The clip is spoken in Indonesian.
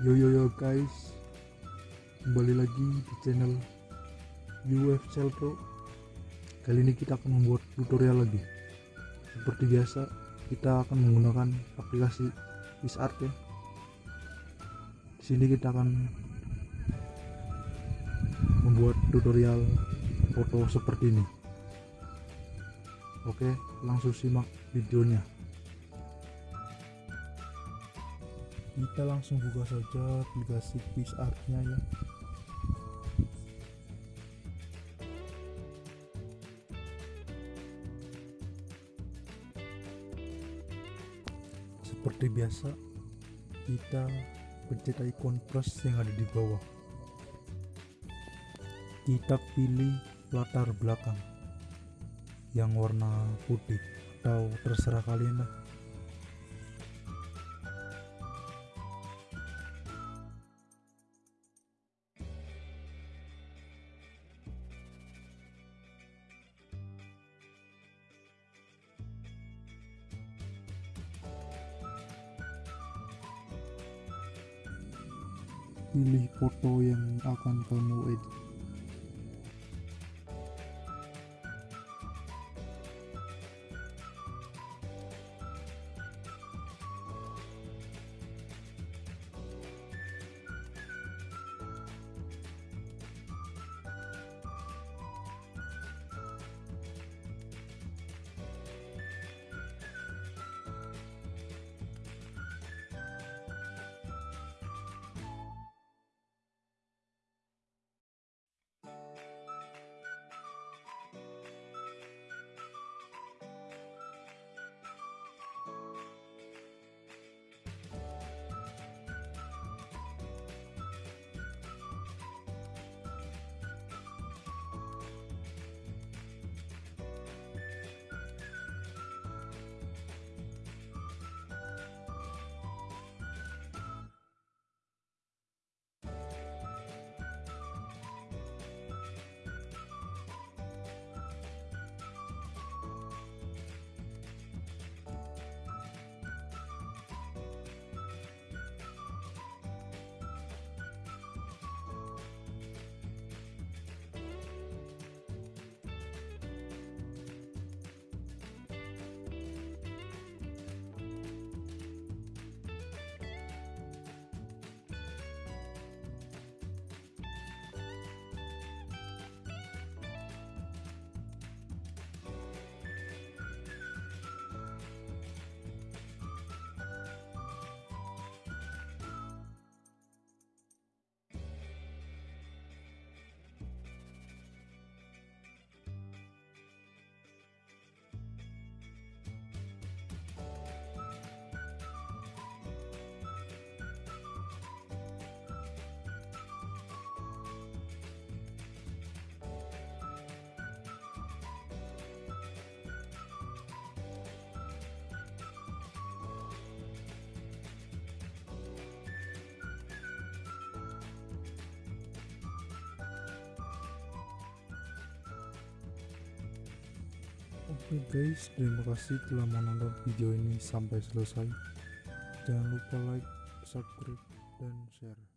Yo yo yo guys. Kembali lagi di channel UF Celtro Kali ini kita akan membuat tutorial lagi. Seperti biasa kita akan menggunakan aplikasi PixArt ya. Di sini kita akan membuat tutorial foto seperti ini. Oke langsung simak videonya kita langsung buka saja aplikasi PixArt nya ya. Seperti biasa kita pencet ikon plus yang ada di bawah. Kita pilih latar belakang yang warna putih atau terserah kalian lah pilih foto yang akan kamu edit Oke guys, terima kasih telah menonton video ini sampai selesai. Jangan lupa like, subscribe, dan share.